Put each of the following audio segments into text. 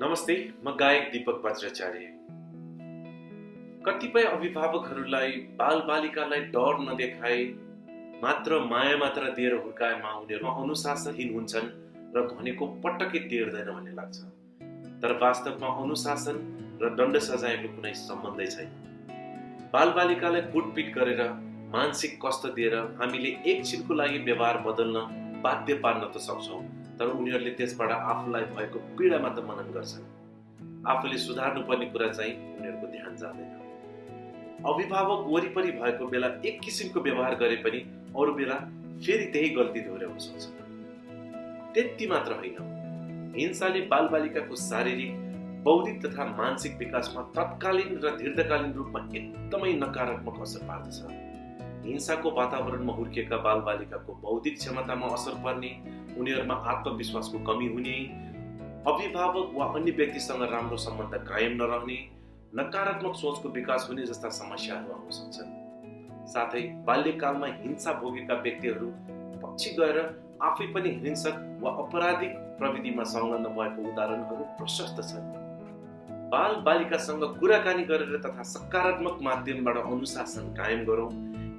नमस्ते म गायक दिपक वज्राचार्य कतिपय अभिभावकहरूलाई बालबालिकालाई डर नदेखाए मात्र माया मात्र दिएर हुर्काएमा उनीहरूमा अनुशासनहीन हुन्छन् र भनेको पटक्कै टेर्दैन भन्ने लाग्छ। तर वास्तवमा अनुशासन र दण्ड सजायको कुनै सम्बन्धै छैन। बालबालिकालाई कुटपिट गरेर मानसिक कष्ट दिएर हामीले एकछिनको लागि व्यवहार बदल्न बाध्य पार्न त सक्छौँ। तर उनीहरूले त्यसबाट आफूलाई भएको पीडा मात्र मनन गर्छन्। आफूले सुधार्नु पर्ने कुरा चाहिँ उनीहरूको ध्यान जाँदैन। अभिभावक वरिपरि भएको बेला एक किसिमको व्यवहार गरे पनि अरू बेला फेरि त्यही गल्ती दोहोऱ्याउन सक्छ त्यति मात्र होइन। हिंसाले बालबालिकाको शारीरिक बौद्धिक तथा मानसिक विकासमा तत्कालीन र दीर्घकालीन रूपमा एकदमै नकारात्मक असर पार्दछ। हिंसाको वातावरणमा हुर्किएका बालबालिकाको बौद्धिक क्षमतामा असर पर्ने उनीहरूमा आत्मविश्वासको कमी हुने अभिभावक वा अन्य व्यक्तिसँग राम्रो सम्बन्ध कायम नरहने नकारात्मक सोचको विकास हुने जस्ता समस्याहरू आउन सक्छन्। साथै बाल्यकालमा हिंसा भोगेका व्यक्तिहरू पछि गएर आफै पनि हिंसक वा अपराधिक प्रविधिमा संलग्न भएको उदाहरणहरू प्रशस्त छन्। बाल बालिकासँग कुराकानी गरेर तथा सकारात्मक माध्यमबाट अनुशासन कायम गरौँ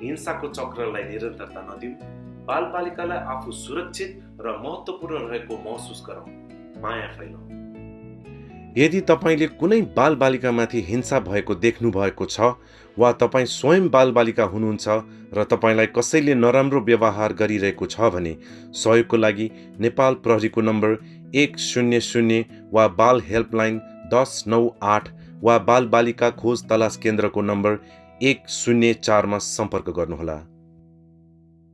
हिंसाको चक्रलाई निरन्तरता नदिउँ। बालबालिकालाई आफू सुरक्षित र महत्त्वपूर्ण रहेको महसुस गराउँ माया फैलाउँ। यदि तपाईँले कुनै बालबालिकामाथि हिंसा भएको देख्नु भएको छ वा तपाईँ स्वयं बालबालिका हुनुहुन्छ र तपाईँलाई कसैले नराम्रो व्यवहार गरिरहेको छ भने सहयोगको लागि नेपाल प्रहरीको नम्बर एक शून्य शून्य वा बाल हेल्पलाइन दस नौ आठ वा बालबालिका खोज तलास केन्द्रको नम्बर एक शून्य चारमा सम्पर्क गर्नुहोला।